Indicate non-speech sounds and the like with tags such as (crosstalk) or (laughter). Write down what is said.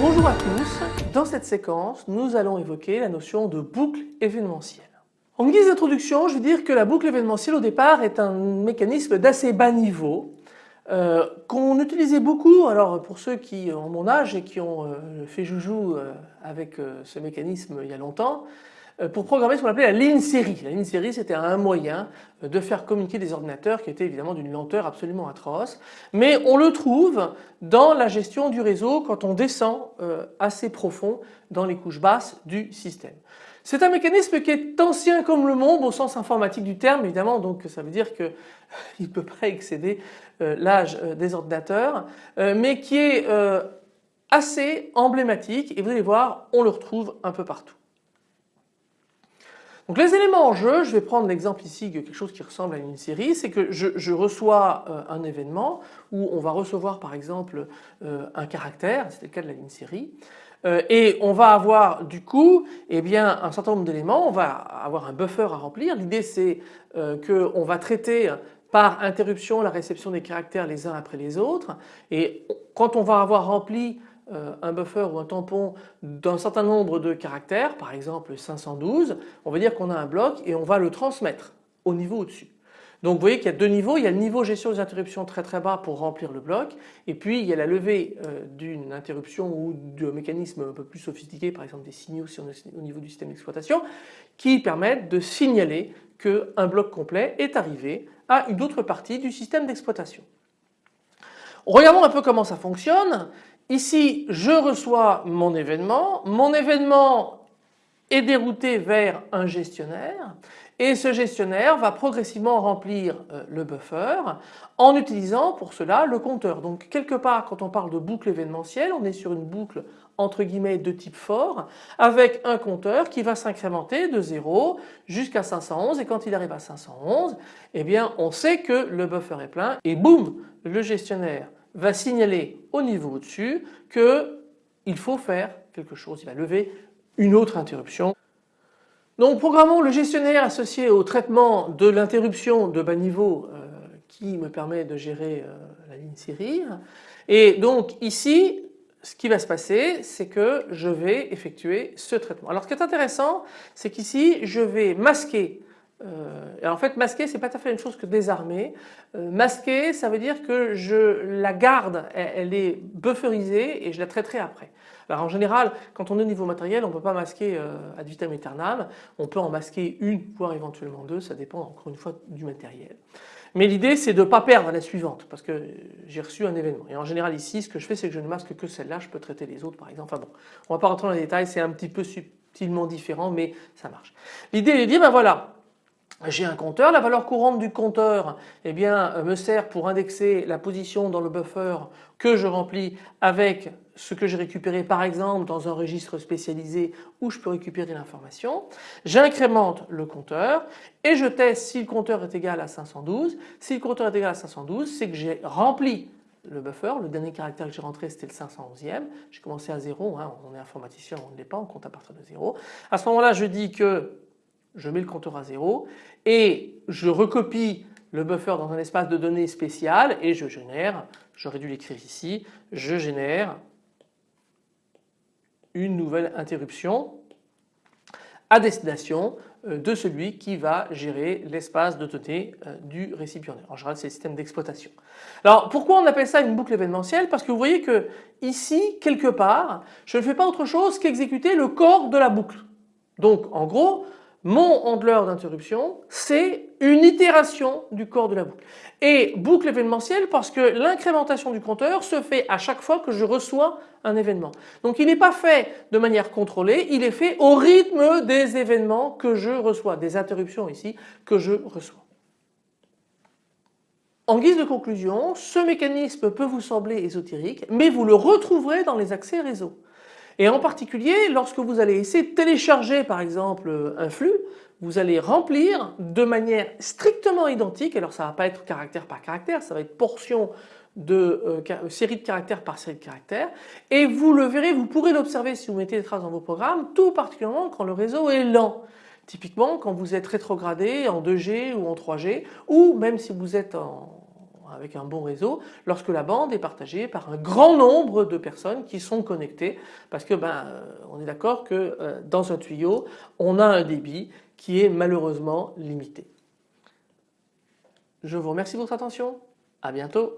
Bonjour à tous, dans cette séquence nous allons évoquer la notion de boucle événementielle. En guise d'introduction je veux dire que la boucle événementielle au départ est un mécanisme d'assez bas niveau euh, qu'on utilisait beaucoup alors pour ceux qui ont mon âge et qui ont euh, fait joujou euh, avec ce mécanisme il y a longtemps euh, pour programmer ce qu'on appelait la ligne série. La ligne série c'était un moyen euh, de faire communiquer des ordinateurs qui étaient évidemment d'une lenteur absolument atroce mais on le trouve dans la gestion du réseau quand on descend euh, assez profond dans les couches basses du système. C'est un mécanisme qui est ancien comme le monde au sens informatique du terme évidemment donc ça veut dire qu'il (laughs) ne peut pas excéder l'âge des ordinateurs mais qui est assez emblématique et vous allez voir on le retrouve un peu partout. Donc les éléments en jeu, je vais prendre l'exemple ici de quelque chose qui ressemble à une série, c'est que je, reçois euh, un événement où on va recevoir par exemple euh, un caractère, c'était le cas de la ligne série, euh, et on va avoir du coup eh bien, un certain nombre d'éléments, on va avoir un buffer à remplir. L'idée c'est qu'on va traiter par interruption la réception des caractères les uns après les autres. Et quand on va avoir rempli euh, un buffer ou un tampon d'un certain nombre de caractères, par exemple 512, on va dire qu'on a un bloc et on va le transmettre au niveau au-dessus. Donc vous voyez qu'il y a deux niveaux, il y a le niveau gestion des interruptions très très bas pour remplir le bloc. Et puis il y a la levée euh, d'une interruption ou d'un mécanisme un peu plus sophistiqué par exemple des signaux au niveau du système d'exploitation qui permettent de signaler qu'un bloc complet est arrivé à une autre partie du système d'exploitation. Regardons un peu comment ça fonctionne. Ici, je reçois mon événement. Mon événement est dérouté vers un gestionnaire et ce gestionnaire va progressivement remplir euh, le buffer en utilisant pour cela le compteur. Donc quelque part quand on parle de boucle événementielle on est sur une boucle entre guillemets de type fort avec un compteur qui va s'incrémenter de 0 jusqu'à 511 et quand il arrive à 511 eh bien on sait que le buffer est plein et boum le gestionnaire va signaler au niveau au-dessus qu'il faut faire quelque chose, il va lever une autre interruption. Donc programmons le gestionnaire associé au traitement de l'interruption de bas niveau euh, qui me permet de gérer euh, la ligne série et donc ici ce qui va se passer c'est que je vais effectuer ce traitement. Alors ce qui est intéressant c'est qu'ici je vais masquer euh, en fait masquer c'est pas tout à fait même chose que désarmer. Masquer ça veut dire que je la garde, elle, est bufferisée et je la traiterai après. Alors en général quand on est au niveau matériel on ne peut pas masquer euh, ad vitam aeternam, on peut en masquer une voire éventuellement deux, ça dépend encore une fois du matériel. Mais l'idée c'est de ne pas perdre la suivante parce que j'ai reçu un événement et en général ici ce que je fais c'est que je ne masque que celle-là, je peux traiter les autres par exemple. Enfin bon, on va pas rentrer dans les détails, c'est un petit peu subtilement différent mais ça marche. L'idée est de dire ben voilà j'ai un compteur, la valeur courante du compteur eh bien, euh, me sert pour indexer la position dans le buffer que je remplis avec ce que j'ai récupéré par exemple dans un registre spécialisé où je peux récupérer l'information. J'incrémente le compteur et je teste si le compteur est égal à 512. Si le compteur est égal à 512 c'est que j'ai rempli le buffer, le dernier caractère que j'ai rentré c'était le 511e, j'ai commencé à 0, hein. on est informaticien, on ne l'est pas, on compte à partir de 0. À ce moment-là je dis que je mets le compteur à 0 et je recopie le buffer dans un espace de données spécial et je génère, j'aurais dû l'écrire ici, je génère une nouvelle interruption à destination euh, de celui qui va gérer l'espace de données euh, du récipiendaire. En général c'est le système d'exploitation. Alors pourquoi on appelle ça une boucle événementielle? Parce que vous voyez que ici quelque part je ne fais pas autre chose qu'exécuter le corps de la boucle. Donc en gros mon handler d'interruption, c'est une itération du corps de la boucle. Et boucle événementielle parce que l'incrémentation du compteur se fait à chaque fois que je reçois un événement. Donc il n'est pas fait de manière contrôlée, il est fait au rythme des événements que je reçois, des interruptions ici que je reçois. En guise de conclusion, ce mécanisme peut vous sembler ésotérique, mais vous le retrouverez dans les accès réseau. Et en particulier lorsque vous allez essayer de télécharger par exemple un flux, vous allez remplir de manière strictement identique, alors ça ne va pas être caractère par caractère, ça va être portion de euh, série de caractères par série de caractères et vous le verrez, vous pourrez l'observer si vous mettez des traces dans vos programmes, tout particulièrement quand le réseau est lent. Typiquement quand vous êtes rétrogradé en 2G ou en 3G ou même si vous êtes avec un bon réseau lorsque la bande est partagée par un grand nombre de personnes qui sont connectées parce que ben, euh, on est d'accord que euh, dans un tuyau on a un débit qui est malheureusement limité. Je vous remercie de votre attention. À bientôt.